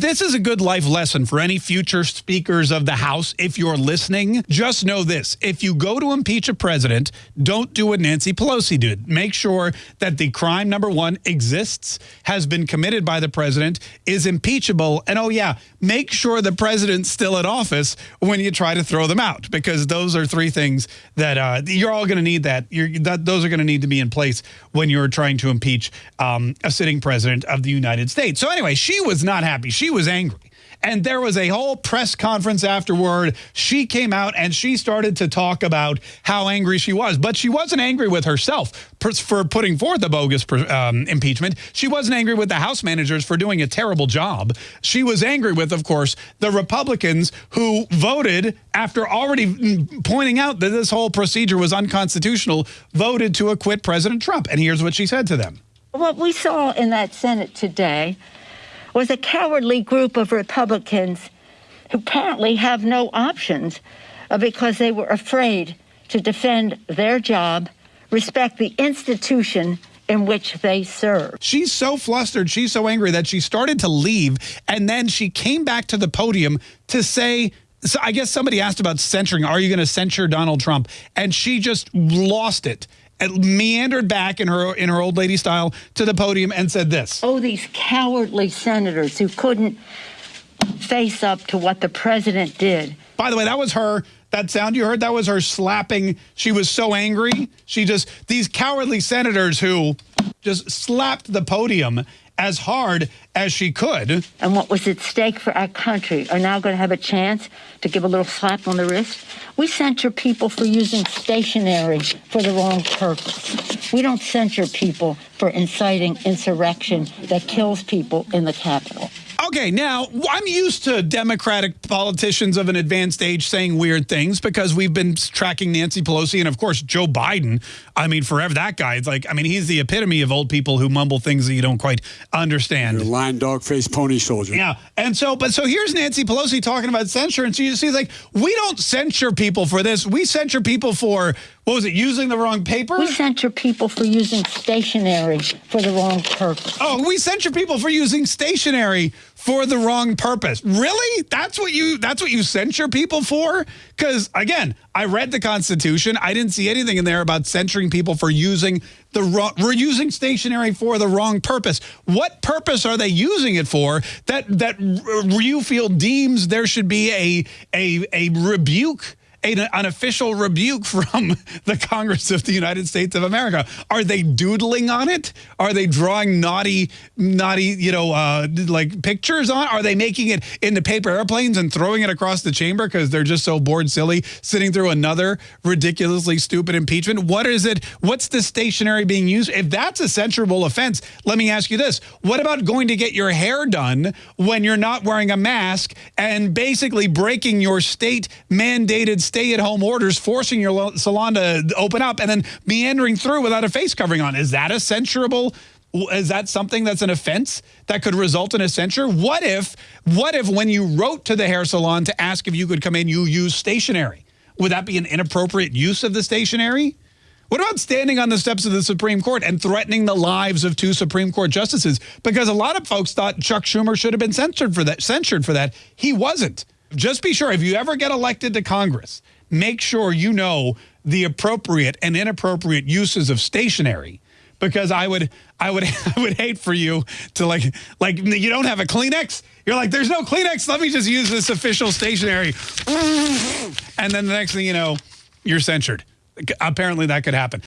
This is a good life lesson for any future speakers of the House. If you're listening, just know this. If you go to impeach a president, don't do what Nancy Pelosi did. Make sure that the crime, number one, exists, has been committed by the president, is impeachable, and oh yeah, make sure the president's still in office when you try to throw them out, because those are three things that uh, you're all going to need that. that. Those are going to need to be in place when you're trying to impeach um, a sitting president of the United States. So anyway, she was not happy. She was angry. And there was a whole press conference afterward. She came out and she started to talk about how angry she was. But she wasn't angry with herself for putting forth a bogus um, impeachment. She wasn't angry with the House managers for doing a terrible job. She was angry with, of course, the Republicans who voted after already pointing out that this whole procedure was unconstitutional, voted to acquit President Trump. And here's what she said to them. What we saw in that Senate today was a cowardly group of Republicans who apparently have no options uh, because they were afraid to defend their job, respect the institution in which they serve. She's so flustered, she's so angry that she started to leave, and then she came back to the podium to say, so I guess somebody asked about censuring. Are you going to censure Donald Trump? And she just lost it meandered back in her in her old lady style to the podium and said this. Oh, these cowardly senators who couldn't face up to what the president did. By the way, that was her. That sound you heard, that was her slapping. She was so angry. She just, these cowardly senators who just slapped the podium as hard as she could. And what was at stake for our country are now going to have a chance to give a little slap on the wrist. We censure people for using stationery for the wrong purpose. We don't censure people for inciting insurrection that kills people in the Capitol. Okay, now I'm used to Democratic politicians of an advanced age saying weird things because we've been tracking Nancy Pelosi and, of course, Joe Biden. I mean, forever that guy. It's like, I mean, he's the epitome of old people who mumble things that you don't quite understand. You're lying dog faced pony soldier. Yeah. And so, but so here's Nancy Pelosi talking about censure. And she, she's like, we don't censure people for this. We censure people for what was it, using the wrong paper? We censure people for using stationery for the wrong purpose. Oh, we censure people for using stationery for the wrong purpose. Really? That's what you that's what you censure people for? Cuz again, I read the Constitution. I didn't see anything in there about censuring people for using the wrong we're using stationery for the wrong purpose. What purpose are they using it for that that you feel deems there should be a a a rebuke a, an official rebuke from the Congress of the United States of America. Are they doodling on it? Are they drawing naughty, naughty, you know, uh, like pictures on? Are they making it into paper airplanes and throwing it across the chamber because they're just so bored silly sitting through another ridiculously stupid impeachment? What is it? What's the stationery being used? If that's a censurable offense, let me ask you this. What about going to get your hair done when you're not wearing a mask and basically breaking your state mandated stay-at-home orders forcing your salon to open up and then meandering through without a face covering on. Is that a censurable is that something that's an offense that could result in a censure? What if, what if when you wrote to the hair salon to ask if you could come in, you use stationery? Would that be an inappropriate use of the stationery? What about standing on the steps of the Supreme Court and threatening the lives of two Supreme Court justices? Because a lot of folks thought Chuck Schumer should have been censored for that. Censured for that. He wasn't just be sure if you ever get elected to Congress, make sure you know the appropriate and inappropriate uses of stationery because I would I would I would hate for you to like like you don't have a Kleenex. You're like there's no Kleenex. Let me just use this official stationery. And then the next thing you know, you're censured. Apparently that could happen.